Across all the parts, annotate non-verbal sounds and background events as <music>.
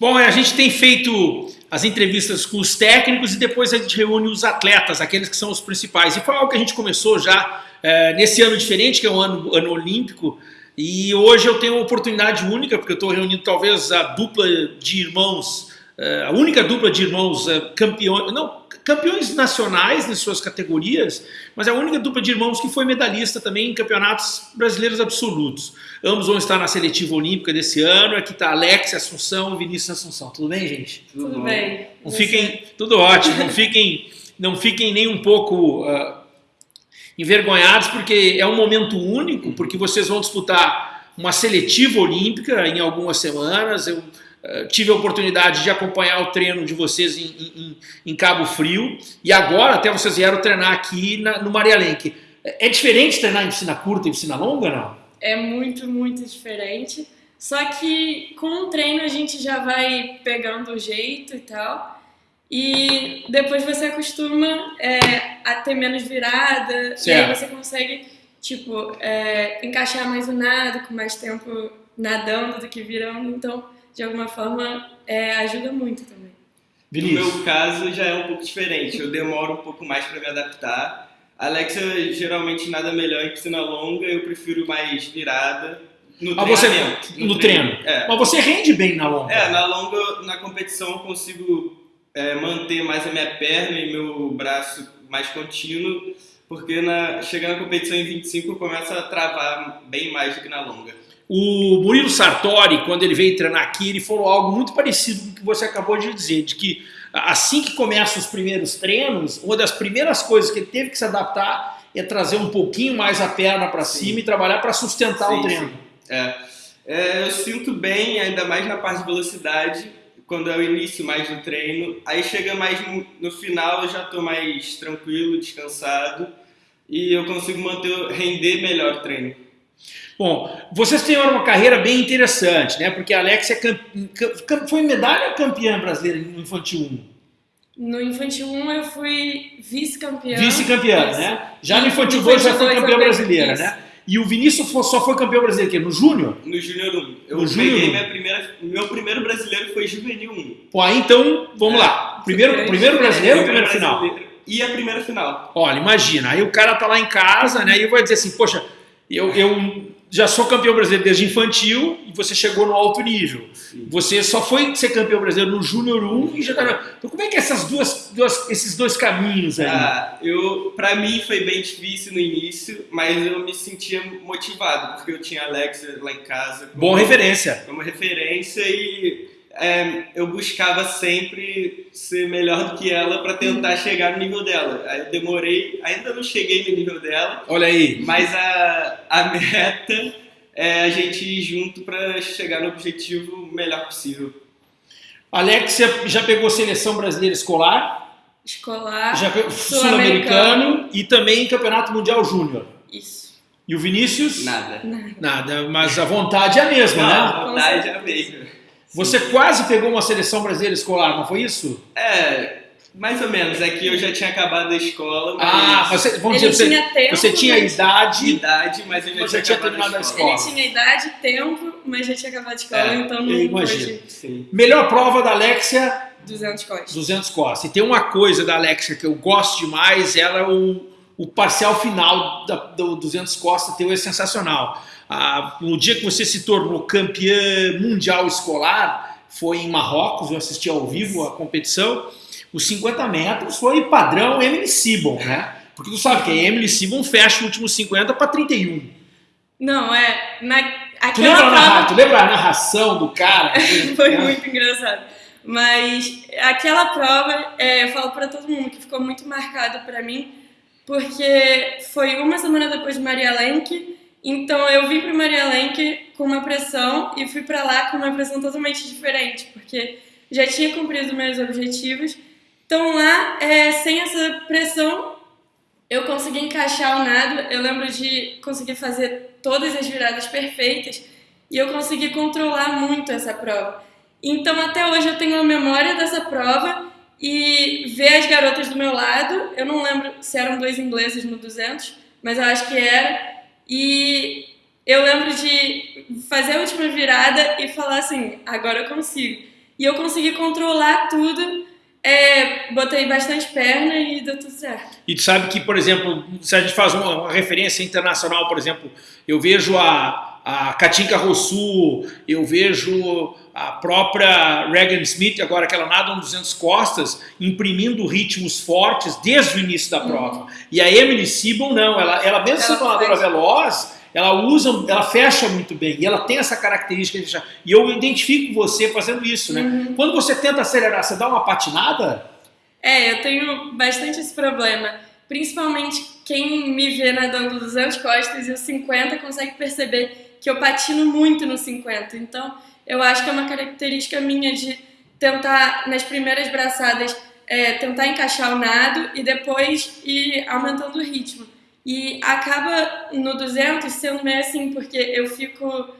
Bom, a gente tem feito as entrevistas com os técnicos e depois a gente reúne os atletas, aqueles que são os principais. E foi algo que a gente começou já é, nesse ano diferente, que é o ano, ano olímpico, e hoje eu tenho uma oportunidade única, porque eu estou reunindo talvez a dupla de irmãos, a única dupla de irmãos é, campeões, não, campeões nacionais em suas categorias, mas é a única dupla de irmãos que foi medalhista também em campeonatos brasileiros absolutos. Ambos vão estar na seletiva olímpica desse ano, aqui está Alex Assunção e Vinícius Assunção. Tudo bem, gente? Tudo, tudo bem. Não fiquem, tudo ótimo, não fiquem, não fiquem nem um pouco uh, envergonhados, porque é um momento único, porque vocês vão disputar uma seletiva olímpica em algumas semanas, eu eh, tive a oportunidade de acompanhar o treino de vocês em, em, em, Cabo Frio e agora até vocês vieram treinar aqui na, no Maria Lenk. É diferente treinar em piscina curta e piscina longa, não? É muito, muito diferente. Só que com o treino a gente já vai pegando o jeito e tal. E depois você acostuma é, a ter menos virada. Certo. E aí você consegue, tipo, é, encaixar mais o nado, com mais tempo nadando do que virando. Então de alguma forma, é, ajuda muito também. Vinícius. No meu caso, já é um pouco diferente. Eu demoro um pouco mais para me adaptar. A Alexa, geralmente, nada melhor em piscina longa. Eu prefiro mais virada. No ah, você, no, no treino. treino. É. Mas você rende bem na longa. É, na longa, na competição, eu consigo é, manter mais a minha perna e meu braço mais contínuo, porque na, chegando na competição em 25 eu começo a travar bem mais do que na longa. O Murilo Sartori, quando ele veio treinar aqui, ele falou algo muito parecido com o que você acabou de dizer, de que assim que começam os primeiros treinos, uma das primeiras coisas que ele teve que se adaptar é trazer um pouquinho mais a perna para cima e trabalhar para sustentar sim, o treino. É. É, eu sinto bem, ainda mais na parte de velocidade, quando é o início mais do treino. Aí chega mais no, no final, eu já estou mais tranquilo, descansado e eu consigo manter, render melhor o treino. Bom, vocês têm uma carreira bem interessante, né? Porque a Alex é foi medalha campeã brasileira no Infantil 1? No Infantil 1 eu fui vice-campeã. Vice-campeã, né? Já no Infantil 2 já foi campeã brasileira, né? E o Vinícius só foi campeão brasileiro aqui, no Júnior? No Júnior 1. Eu no peguei minha primeira, meu primeiro brasileiro foi Juvenil 1. Pô, aí então, vamos é. lá. Primeiro, primeiro brasileiro ou primeiro final? E a primeira final. Olha, imagina, aí o cara tá lá em casa, né, e vai dizer assim, poxa, eu, eu já sou campeão brasileiro desde infantil e você chegou no alto nível. Sim. Você só foi ser campeão brasileiro no Júnior 1 e já tá... Então como é que é essas duas, duas, esses dois caminhos aí? Ah, eu, pra mim foi bem difícil no início, mas eu me sentia motivado, porque eu tinha Alexa lá em casa. Boa referência. Uma referência e é, eu buscava sempre ser melhor do que ela para tentar chegar no nível dela. Aí eu demorei, ainda não cheguei no nível dela. Olha aí. Mas a, a meta é a gente ir junto para chegar no objetivo melhor possível. Alex, você já pegou seleção brasileira escolar? Escolar. Sul-americano e também Campeonato Mundial Júnior. Isso. E o Vinícius? Nada. Nada. Nada, mas a vontade é a mesma, não, né? A vontade é a mesma. Você quase pegou uma seleção brasileira escolar, não foi isso? É, mais ou menos. É que eu já tinha acabado a escola, mas... Ah, você, vamos dizer, tinha você, tempo, você tinha idade... Idade, mas eu já você tinha, tinha terminado a escola. Ele tinha idade, tempo, mas já tinha acabado a escola, É, então não eu imagino. pôde... Melhor prova da Alexia, 200 costas. 200 costas. E tem uma coisa da Alexia que eu gosto demais, ela é o, o parcial final da, do 200 costas teu é sensacional. Ah, no dia que você se tornou campeã mundial escolar, foi em Marrocos, eu assisti ao vivo a competição, os 50 metros foi padrão Emily Sibon, né? Porque tu sabe que a Emily Sibon fecha o último 50 para 31. Não, é... Na, tu, lembra prova... narra, tu lembra a narração do cara? <laughs> foi muito engraçado. Mas aquela prova, é, eu falo para todo mundo que ficou muito marcado para mim, porque foi uma semana depois de Maria Lenk, então eu vim para Maria Lenk com uma pressão e fui para lá com uma pressão totalmente diferente, porque já tinha cumprido meus objetivos. Então lá, é, sem essa pressão, eu consegui encaixar o nado. Eu lembro de conseguir fazer todas as viradas perfeitas e eu consegui controlar muito essa prova. Então até hoje eu tenho a memória dessa prova e ver as garotas do meu lado. Eu não lembro se eram dois ingleses no 200, mas eu acho que era. E eu lembro de fazer a última virada e falar assim, agora eu consigo. E eu consegui controlar tudo, é, botei bastante perna e deu tudo certo. E tu sabe que, por exemplo, se a gente faz uma, uma referência internacional, por exemplo, eu vejo a, a Katinka Rossu, eu vejo a própria Regan Smith, agora que ela nada um 200 costas, imprimindo ritmos fortes desde o início da prova. Uhum. E a Emily Sibon não, ela, ela mesmo sendo uma nadadora veloz, ela usa, ela fecha muito bem, e ela tem essa característica de fechar. E eu identifico você fazendo isso, né? Uhum. Quando você tenta acelerar, você dá uma patinada? É, eu tenho bastante esse problema. Principalmente quem me vê nadando 200 costas e os 50 consegue perceber que eu patino muito no 50. Então, eu acho que é uma característica minha de tentar, nas primeiras braçadas, é, tentar encaixar o nado e depois ir aumentando o ritmo. E acaba no 200 sendo meio assim, porque eu fico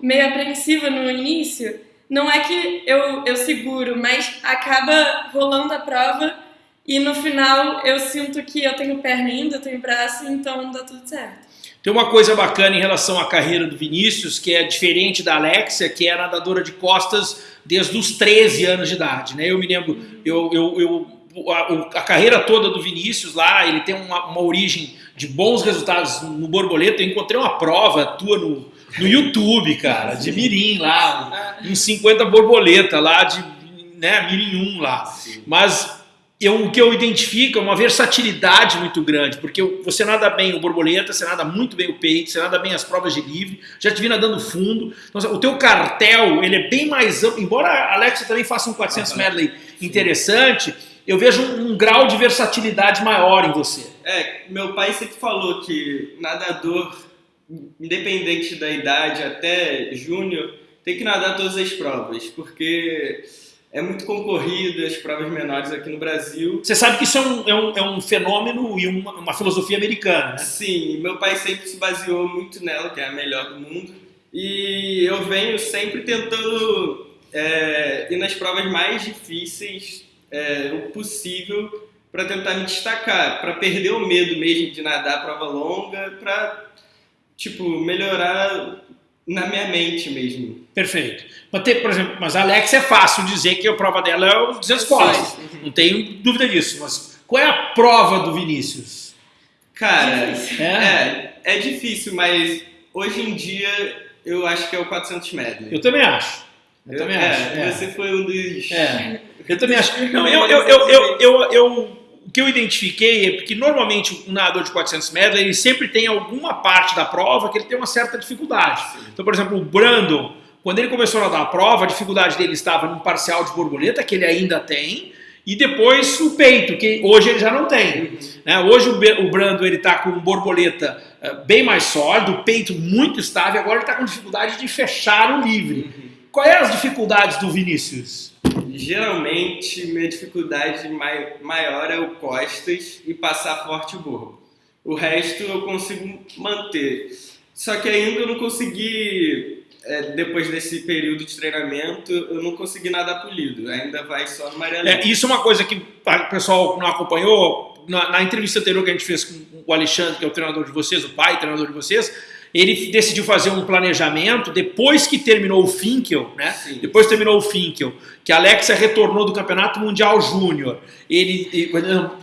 meio apreensiva no início. Não é que eu, eu seguro, mas acaba rolando a prova e no final eu sinto que eu tenho perna ainda, eu tenho braço, então dá tudo certo. Tem uma coisa bacana em relação à carreira do Vinícius, que é diferente da Alexia, que é nadadora de costas desde os 13 anos de idade. Né? Eu me lembro, eu, eu, eu a, a, carreira toda do Vinícius lá, ele tem uma, uma, origem de bons resultados no borboleta. Eu encontrei uma prova tua no, no YouTube, cara, de Mirim lá, em 50 borboleta lá, de né, Mirim 1 lá. Mas eu, o que eu identifico é uma versatilidade muito grande, porque você nada bem o borboleta, você nada muito bem o peito, você nada bem as provas de livre, já te vi nadando fundo. Então, o teu cartel, ele é bem mais amplo, embora a Alexa também faça um 400 ah, medley interessante, eu vejo um, um, grau de versatilidade maior em você. É, meu pai sempre falou que nadador, independente da idade, até júnior, tem que nadar todas as provas, porque é muito concorrida as provas menores aqui no Brasil. Você sabe que isso é um, é um, é um fenômeno e uma, uma, filosofia americana, né? Sim, meu pai sempre se baseou muito nela, que é a melhor do mundo. E eu venho sempre tentando é, ir nas provas mais difíceis é, o possível para tentar me destacar, para perder o medo mesmo de nadar a prova longa, para tipo melhorar na minha mente mesmo. Perfeito. Mas, ter, por exemplo, mas a Alex é fácil dizer que a prova dela é os 200 costas. Não tenho dúvida disso. Mas qual é a prova do Vinícius? Cara, é, é, é difícil, mas hoje em dia eu acho que é o 400 metros. Eu também acho. Eu, eu também é, acho. É. Você foi um dos. É. Eu também acho. <laughs> Não, eu, eu, eu, eu, eu o que eu identifiquei é que normalmente um nadador de 400 metros ele sempre tem alguma parte da prova que ele tem uma certa dificuldade. Então, por exemplo, o Brandon, quando ele começou a nadar a prova, a dificuldade dele estava no parcial de borboleta, que ele ainda tem, e depois o peito, que hoje ele já não tem. Uhum. Né? Hoje o Brando ele está com borboleta uh, bem mais sólido, o peito muito estável, agora ele está com dificuldade de fechar o livre. Uhum. Quais é as dificuldades do Vinícius? Geralmente, minha dificuldade maior é o costas e passar forte o borbo. O resto eu consigo manter. Só que ainda eu não consegui, é, depois desse período de treinamento, eu não consegui nada polido. Ainda vai só no Maria é, Isso é uma coisa que o pessoal não acompanhou. Na, na entrevista anterior que a gente fez com o Alexandre, que é o treinador de vocês, o pai treinador de vocês, ele decidiu fazer um planejamento depois que terminou o Finkel, né? Sim. Depois terminou o Finkel, que a Alexa retornou do Campeonato Mundial Júnior. Ele,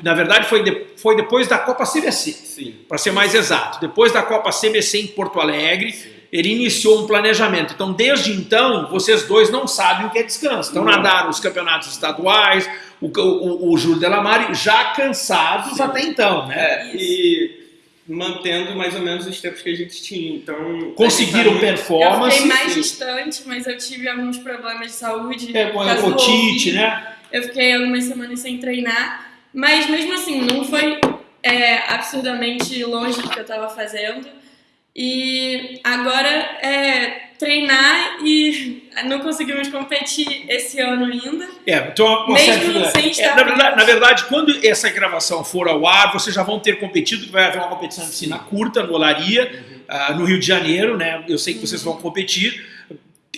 na verdade, foi, de, foi depois da Copa CBC, para ser mais exato. Depois da Copa CBC em Porto Alegre, Sim. ele iniciou um planejamento. Então, desde então, vocês dois não sabem o que é descanso. Então, nadaram os campeonatos estaduais, o, o, o Júlio Delamare já cansados Sim. até então, né? É, e mantendo mais ou menos os tempos que a gente tinha. Então, conseguiram performance. Eu fiquei mais distante, mas eu tive alguns problemas de saúde. É, com otite, né? Eu fiquei algumas semanas sem treinar, mas mesmo assim, não foi é, absurdamente longe do que eu estava fazendo. E agora é treinar e não conseguimos competir esse ano ainda. É, então uma Mesmo certa... sem estar é, na, verdade, na, verdade, quando essa gravação for ao ar, vocês já vão ter competido, vai haver uma competição de piscina curta no Olaria, uhum. uh, no Rio de Janeiro, né? Eu sei que vocês vão competir.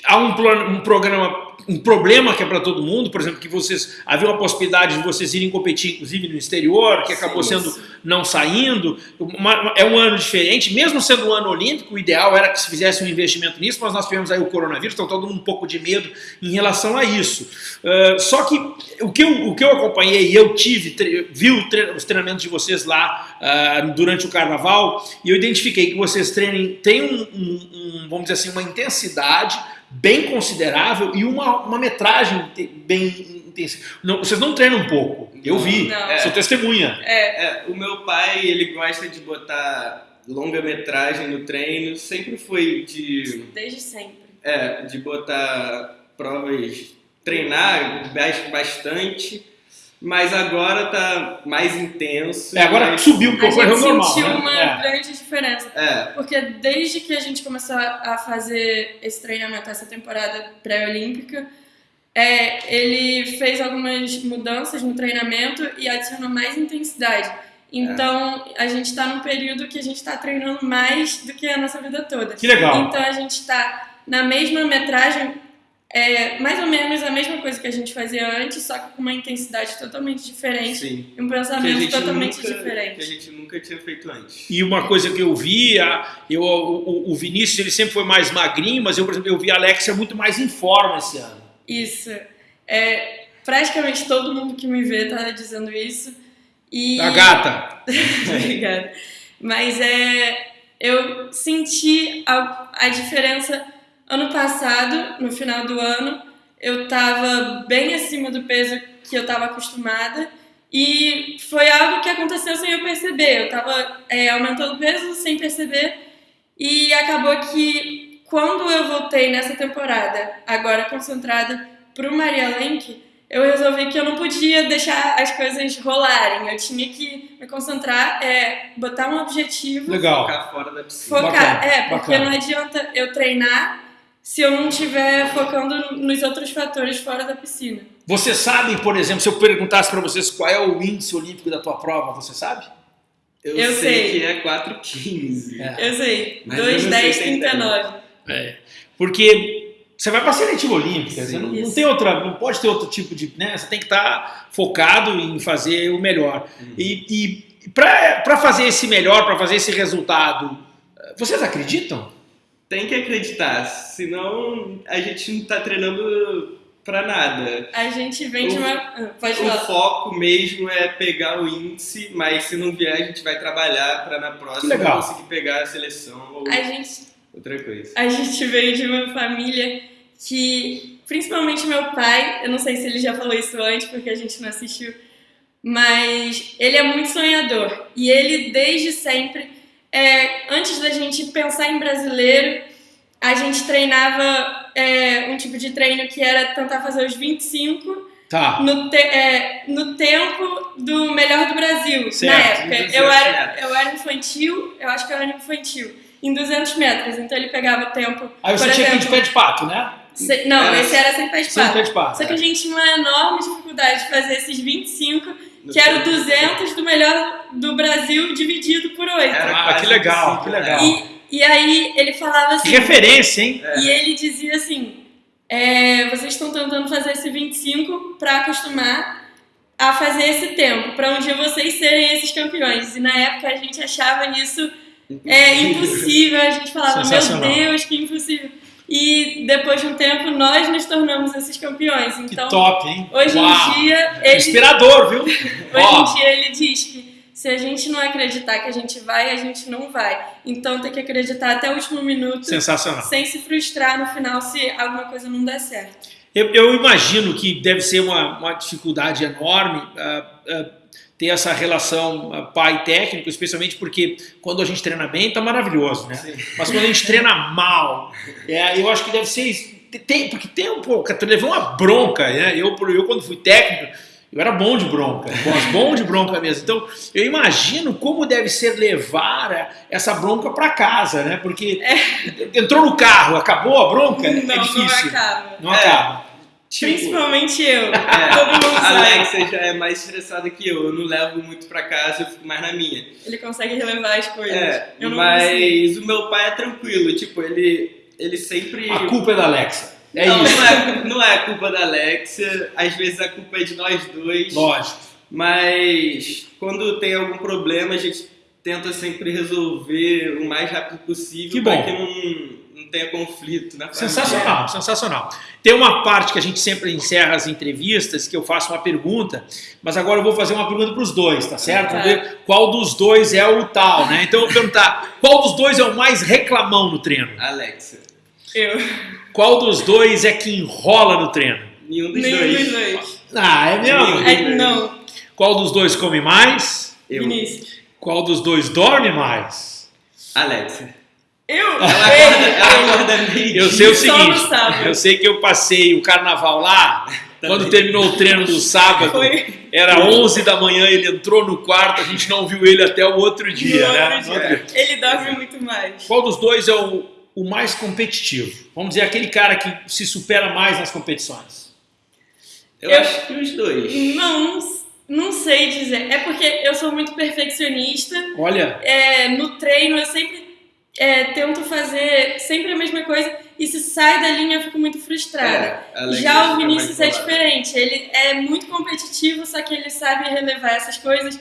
Há um, um programa um problema que é para todo mundo, por exemplo, que vocês havia uma possibilidade de vocês irem competir, inclusive no exterior, que acabou sim, sendo sim. não saindo. Uma, é um ano diferente, mesmo sendo um ano olímpico, o ideal era que se fizesse um investimento nisso, mas nós tivemos aí o coronavírus, então todo mundo um pouco de medo em relação a isso. Uh, só que o que, eu, o que eu acompanhei, eu tive, vi os treinamentos de vocês lá uh, durante o carnaval, e eu identifiquei que vocês treinem, têm um, um, um, vamos dizer assim, uma intensidade bem considerável e uma, uma metragem bem intensa. Não, vocês não treinam um pouco, eu vi, não. sou testemunha. É. é. o meu pai, ele gosta de botar longa-metragem no treino, sempre foi de... Desde sempre. É, de botar provas, treinar bastante mas agora tá mais intenso. É, agora mais... subiu um pouco, a gente normal. sentiu né? uma é. grande diferença. É. Porque desde que a gente começou a fazer esse treinamento, essa temporada pré-olímpica, é, ele fez algumas mudanças no treinamento e adicionou mais intensidade. Então, é. a gente está num período que a gente está treinando mais do que a nossa vida toda. Que legal. Então, a gente está na mesma metragem é mais ou menos a mesma coisa que a gente fazia antes, só que com uma intensidade totalmente diferente Sim. e um pensamento totalmente nunca, diferente. Que a gente nunca tinha feito antes. E uma coisa que eu vi, eu, o, o Vinícius ele sempre foi mais magrinho, mas eu, por exemplo, eu vi a Alexia muito mais em forma esse ano. Isso. É, praticamente todo mundo que me vê tá dizendo isso. E... A gata! <laughs> Obrigada. Mas é, eu senti a, a diferença Ano passado, no final do ano, eu estava bem acima do peso que eu estava acostumada e foi algo que aconteceu sem eu perceber. Eu estava é, aumentando peso sem perceber e acabou que quando eu voltei nessa temporada, agora concentrada para o Maria Lenk, eu resolvi que eu não podia deixar as coisas rolarem. Eu tinha que me concentrar, é, botar um objetivo. Legal. Focar fora da piscina. Focar, bacana, é, porque bacana. não adianta eu treinar se eu não estiver focando nos outros fatores fora da piscina. Você sabe, por exemplo, se eu perguntasse para vocês qual é o índice olímpico da tua prova, você sabe? Eu, eu sei, sei, que é 4,15. É. Eu sei, 2,10,39. É, porque você vai para a seletiva olímpica, você não, não, tem outra, não pode ter outro tipo de, né? Você tem que estar tá focado em fazer o melhor. Uhum. E, e para fazer esse melhor, para fazer esse resultado, vocês acreditam? Tem que acreditar, senão a gente não está treinando para nada. A gente vem de uma. Ah, pode o foco mesmo é pegar o índice, mas se não vier, a gente vai trabalhar para na próxima conseguir pegar a seleção ou a gente, outra coisa. A gente veio de uma família que, principalmente meu pai, eu não sei se ele já falou isso antes porque a gente não assistiu, mas ele é muito sonhador e ele desde sempre é, antes da gente pensar em brasileiro, a gente treinava é, um tipo de treino que era tentar fazer os 25 tá. no, te, é, no tempo do melhor do Brasil. Certo, na época. Eu era, eu era infantil, eu acho que eu era infantil, em 200 metros. Então ele pegava o tempo. Aí você tinha que ir de pé de pato, né? Se, não, esse era sem pé de pato. Sem pé de pato. Só que a gente tinha uma enorme dificuldade de fazer esses 25 que era o 200 do melhor do Brasil dividido por 8. Ah, que legal, que legal. E, e aí ele falava assim... Que referência, hein? E ele dizia assim, é, vocês estão tentando fazer esse 25 para acostumar a fazer esse tempo, para um dia vocês serem esses campeões. E na época a gente achava isso é, impossível, a gente falava, meu Deus, que impossível. E depois de um tempo nós nos tornamos esses campeões. Então, que top, hein? Hoje Uau. em dia. Ele, Inspirador, viu? <laughs> hoje em dia ele diz que se a gente não acreditar que a gente vai, a gente não vai. Então tem que acreditar até o último minuto. Sensacional. Sem se frustrar no final se alguma coisa não der certo. Eu, eu imagino que deve ser uma, uma dificuldade enorme. Uh, uh, ter essa relação ah, pai técnico, especialmente porque quando a gente treina bem tá maravilhoso, né? Sim. Mas quando a gente treina mal, é, eu acho que deve ser tem, porque tem um pouco, tu levou uma bronca, né? Eu, eu quando fui técnico, eu era bom de bronca, bom de bronca mesmo. Então, eu imagino como deve ser levar essa bronca para casa, né? Porque é. entrou no carro, acabou a bronca, não, é difícil. Não acaba. Não é. acaba. Tipo, Principalmente eu. É, Todo mundo a Alexa já é mais estressada que eu. Eu não levo muito pra casa, eu fico mais na minha. Ele consegue relevar as coisas. É, mas o meu pai é tranquilo. Tipo, ele ele sempre. A culpa é da Alexa. É não, isso. Não é, não é culpa da Alexia, às vezes a culpa é de nós dois. Lógico. Mas quando tem algum problema, a gente tenta sempre resolver o mais rápido possível Que para bom. que não tenha conflito na família. Sensacional, sensacional. Tem uma parte que a gente sempre encerra as entrevistas que eu faço uma pergunta, mas agora eu vou fazer uma pergunta para os dois, tá certo? Vamos ver qual dos dois é o tal, né? Então eu vou perguntar, qual dos dois é o mais reclamão no treino? Alexia. Eu. Qual dos dois é que enrola no treino? Nenhum dos Nenhum dois. dos dois. Ah, é mesmo? É, não, Qual dos dois come mais? Eu. Vinícius. Qual dos dois dorme mais? Alexia. Eu? Ela acorda, ela acorda meio Eu sei o Só seguinte, no sábado. eu sei que eu passei o carnaval lá, quando terminou o treino do sábado, Foi. era 11 da manhã, ele entrou no quarto, a gente não viu ele até o outro dia, No né? outro dia. Ele dorme muito mais. Qual dos dois é o, o mais competitivo? Vamos dizer, aquele cara que se supera mais nas competições. Eu, Eu- acho que os dois. Não, não sei dizer. É porque eu sou muito perfeccionista. Olha, É, no treino eu sempre é, tento fazer sempre a mesma coisa. E se sai da linha eu fico muito frustrada. É, Já o Vinícius é diferente. Ele é muito competitivo, só que ele sabe relevar essas coisas.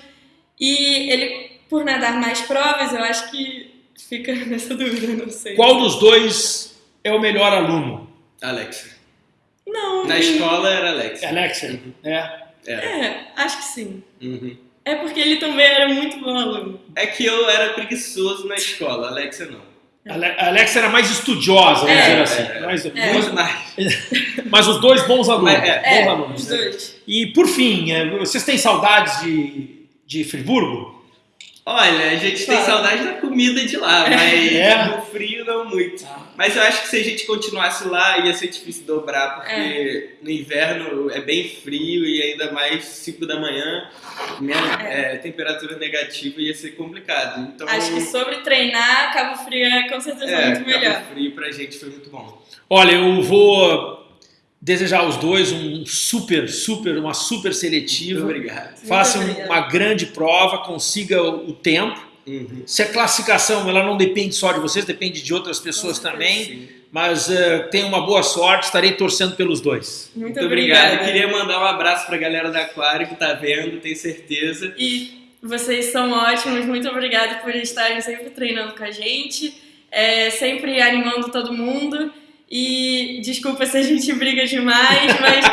E ele, por nadar mais provas, eu acho que fica <laughs> nessa dúvida, não sei. qual dos dois é o melhor aluno? Alexia. Não. Na escola era. Alexia, é. Era. É, acho que sim. Uhum. É porque ele também era muito bom aluno. É que eu era preguiçoso na escola, a Alexia não. Ale- A Alexia era mais estudiosa, vamos É, dizer assim. é, mais- É. Muito mais. <laughs> Mas os dois bons alunos. Mas, é, bons É, alunos. os dois. E por fim, é, vocês têm saudades de, de Friburgo? Olha, a gente tem saudade da comida de lá, mas É. no frio não muito. Mas eu acho que se a gente continuasse lá ia ser difícil dobrar, porque no inverno é bem frio e ainda mais 5 da manhã, minha, é, temperatura negativa ia ser complicado. Então, Acho que sobre treinar, Cabo Frio é com certeza é, muito melhor. Cabo Frio pra gente foi muito bom. Olha, eu vou desejar aos dois um super, super, uma super Muito seletiva. obrigado. Façam Muito obrigada. uma grande prova, consiga o o tempo. Uhum. Se a classificação ela não depende só de vocês, depende de outras pessoas também. Sim. Mas eh, tenham uma boa sorte, estarei torcendo pelos dois. Muito, Muito obrigado. obrigada. Eu queria mandar um abraço pra galera da Aquário que tá vendo, tenho certeza. E vocês são ótimos, muito obrigada por estarem sempre treinando com a gente, é, sempre animando todo mundo. E desculpa se a gente <laughs> briga demais, mas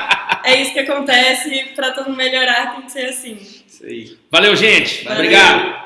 é isso que acontece. Pra todo melhorar, tem que ser assim. Isso aí. Valeu, gente. Valeu. Obrigado.